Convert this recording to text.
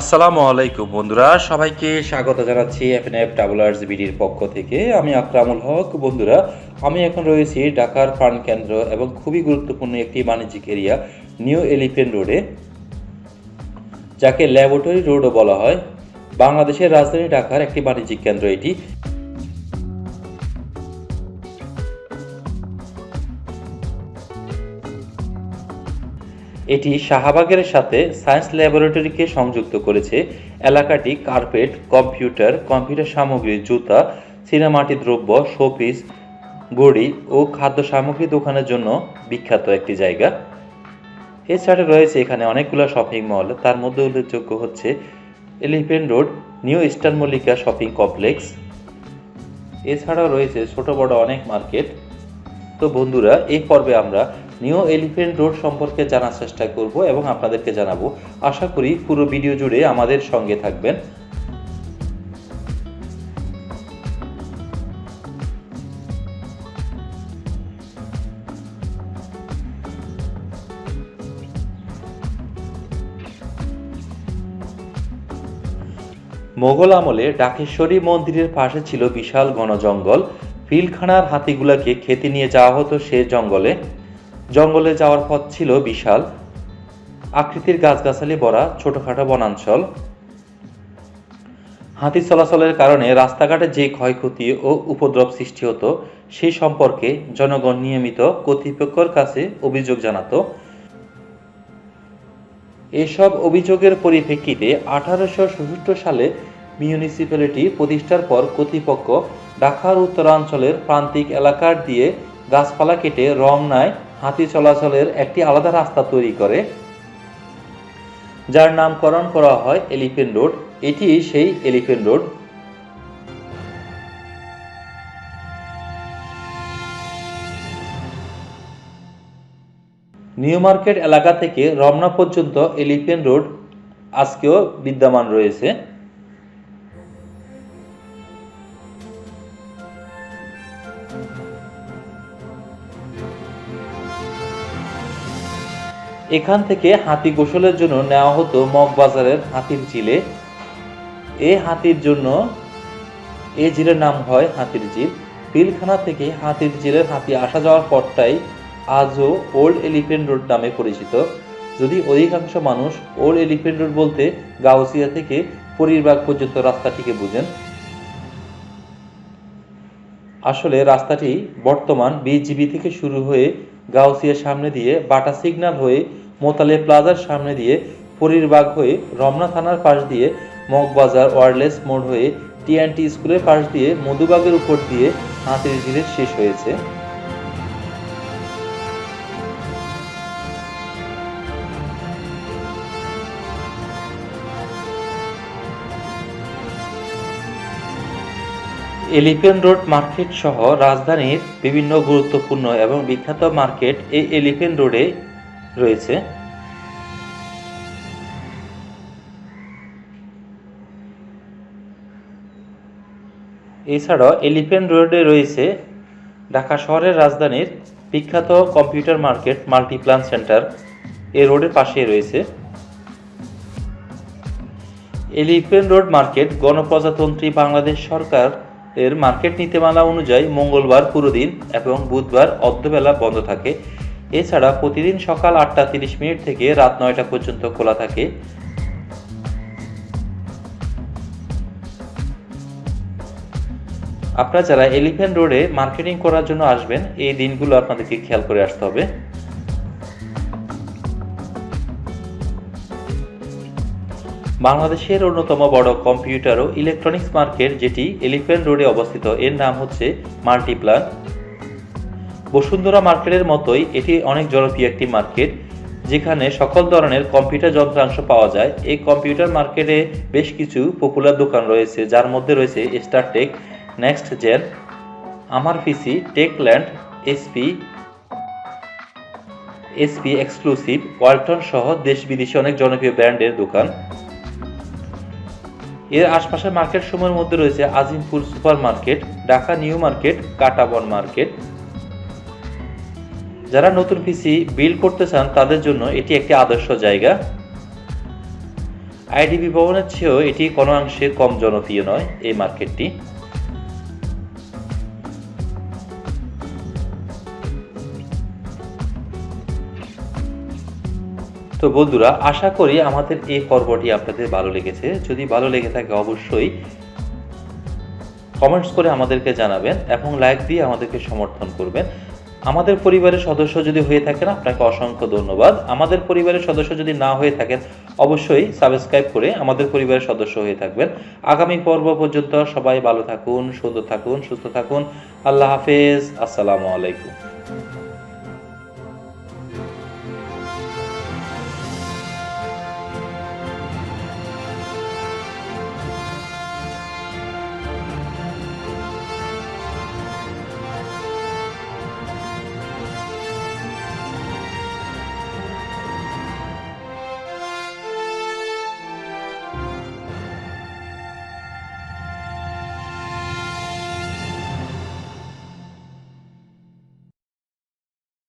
আসসালামু আলাইকুম বন্ধুরা, সবাইকে স্বাগত জানাচ্ছি এফ এন এফএনএফ ট্রাভেলার্স বিডির পক্ষ থেকে। আমি আকরামুল হক। বন্ধুরা, আমি এখন রয়েছি ঢাকার প্রাণ কেন্দ্র এবং খুবই গুরুত্বপূর্ণ একটি বাণিজ্যিক এরিয়া, নিউ এলিফেন্ট রোডে, যাকে ল্যাবরেটরি রোডও বলা হয়। বাংলাদেশের রাজধানী ঢাকার একটি বাণিজ্যিক কেন্দ্র এটি। এটি শাহবাগের সাথে সায়েন্স ল্যাবরেটরিকে সংযুক্ত করেছে। এলাকাটি কার্পেট, কম্পিউটার কম্পিউটার সামগ্রী, জুতা, সিনেমাটি দ্রব্য, শোপিস গড়ি ও খাদ্য সামগ্রী দোকানের জন্য বিখ্যাত একটি জায়গা। এছাড়া রয়েছে এখানে অনেকগুলো শপিং মল। তার মধ্যে উল্লেখযোগ্য হচ্ছে Elephant Road, New Eastern Mallika shopping complex. এছাড়াও রয়েছে ছোট বড় অনেক মার্কেট। তো বন্ধুরা, এই পর্বে আমরা নিউ এলিফেন্ট রোড সম্পর্কে জানার চেষ্টা করব এবং আপনাদেরকে জানাব। আশা করি পুরো ভিডিও জুড়ে আমাদের সঙ্গে থাকবেন। মোগল আমলে ডাকেশ্বরী মন্দিরের পাশে ছিল বিশাল ঘন জঙ্গল পিলখানার হাতিগুলাকে খেতে নিয়ে যাওয়া হতো সে জঙ্গলে। জঙ্গলে যাওয়ার পথ ছিল বিশাল। আকৃতির গাছগাছালি ভরা ছোটখাটো বনাঞ্চল। হাতি চলাচলের কারণে রাস্তাঘাটে যে ক্ষয়ক্ষতি ও উপদ্রব সৃষ্টি হতো, সেই সম্পর্কে জনগণ নিয়মিত কর্তৃপক্ষের কাছে অভিযোগ জানাতো। এসব অভিযোগের পরিপ্রেক্ষিতে আঠারোশো সালে মিউনিসিপ্যালিটি প্রতিষ্ঠার পর কর্তৃপক্ষ ঢাকার উত্তরাঞ্চলের প্রান্তিক এলাকার দিয়ে গাছপালা কেটে রমনায় হাতি চলাচলের একটি আলাদা রাস্তা তৈরি করে, যার নামকরণ করা হয় এলিফেন্ট রোড। এটি সেই এলিফেন্ট রোড। নিউ মার্কেট এলাকা থেকে রমনা পর্যন্ত এলিফেন্ট রোড আজকেও বিদ্যমান রয়েছে। এখান থেকে হাতি গোসলের জন্য নেওয়া হতো মগবাজারের হাতির ঝিলে। এই হাতির জন্য এই ঝিলের নাম হয় হাতির ঝিল। পিলখানা থেকে হাতির ঝিলের হাতি আসা যাওয়ার পথটাই আজও ওল্ড এলিফেন্ট রোড নামে পরিচিত। যদি অধিকাংশ মানুষ ওল্ড এলিফেন্ট রোড বলতে গাউসিয়া থেকে পরিরবাগ পর্যন্ত রাস্তাটিকে বুঝেন। আসলে রাস্তাটি বর্তমান বিজিবি থেকে শুরু হয়ে গাউসিয়ার সামনে দিয়ে বাটা সিগন্যাল হয়ে মোতালে প্লাজার সামনে দিয়ে পরিরবাগ হয়ে রমনা থানার পাশ দিয়ে মগবাজার ওয়ারলেস মোড় হয়ে টিএনটি স্কুলের পাশ দিয়ে মধুবাগের উপর দিয়ে হাতির ঝিলে শেষ হয়েছে। এলিফেন্ট রোড মার্কেট সহ রাজধানীর বিভিন্ন গুরুত্বপূর্ণ এবং বিখ্যাত মার্কেট এই এলিফেন্ট রোডে রয়েছে। এছাড়াও এলিফেন্ট রোডে রয়েছে ঢাকা শহরের রাজধানীর বিখ্যাত কম্পিউটার মার্কেট মাল্টিপ্লান সেন্টার। এই রোডের পাশেই রয়েছে। এলিফেন্ট রোড মার্কেট গণপ্রজাতন্ত্রী বাংলাদেশ সরকার এর মার্কেট নীতিমালা অনুযায়ী মঙ্গলবার পুরো দিন এবং বুধবার অর্ধবেলা বন্ধ থাকে। এছাড়া প্রতিদিন সকাল আটটা তিরিশ মিনিট থেকে রাত নয়টা পর্যন্ত খোলা থাকে। আপনারা যারা এলিফেন্ট রোডে মার্কেটিং করার জন্য আসবেন, এই দিনগুলো আপনাদেরকে খেয়াল করে আসতে হবে। বাংলাদেশের অন্যতম বড় কম্পিউটার ও ইলেকট্রনিক্স মার্কেট যেটি এলিফেন্ট রোডে অবস্থিত, এর নাম হচ্ছে মাল্টিপ্লান। বসুন্ধরা মার্কেটের মতোই এটি অনেক জনপ্রিয় একটি মার্কেট, যেখানে সকল ধরনের কম্পিউটার যন্ত্রাংশ পাওয়া যায়। এই কম্পিউটার মার্কেটে বেশ কিছু পপুলার দোকান রয়েছে, যার মধ্যে রয়েছে স্টারটেক নেক্সট জেন আমার PC Techland SP SP exclusive Walton সহ দেশ বিদেশি অনেক জনপ্রিয় ব্র্যান্ডের দোকান। এর আশপাশের মার্কেট সময়ের মধ্যে রয়েছে Azimpur super market Dhaka New Market Katabon market যারা নতুন পিসি বিল করতে চান, তাদের জন্য এটি একটি আদর্শ জায়গা। আইডিবি ভবনের চেয়েও এটি কোনো অংশে কম জনপ্রিয় নয় এই মার্কেটটি তো বন্ধুরা, আশা করি আমাদের এই পর্বটি আপনাদের ভালো লেগেছে। যদি ভালো লেগে থাকে, অবশ্যই কমেন্টস করে আমাদেরকে জানাবেন এবং লাইক দিয়ে আমাদেরকে সমর্থন করবেন। আমাদের পরিবারের সদস্য যদি হয়ে থাকেন, আপনাকে অসংখ্য ধন্যবাদ। আমাদের পরিবারের সদস্য যদি না হয়ে থাকেন, অবশ্যই সাবস্ক্রাইব করে আমাদের পরিবারের সদস্য হয়ে থাকবেন। আগামী পর্ব পর্যন্ত সবাই ভালো থাকুন, সুন্দর থাকুন, সুস্থ থাকুন। আল্লাহ হাফেজ। আসসালামু আলাইকুম।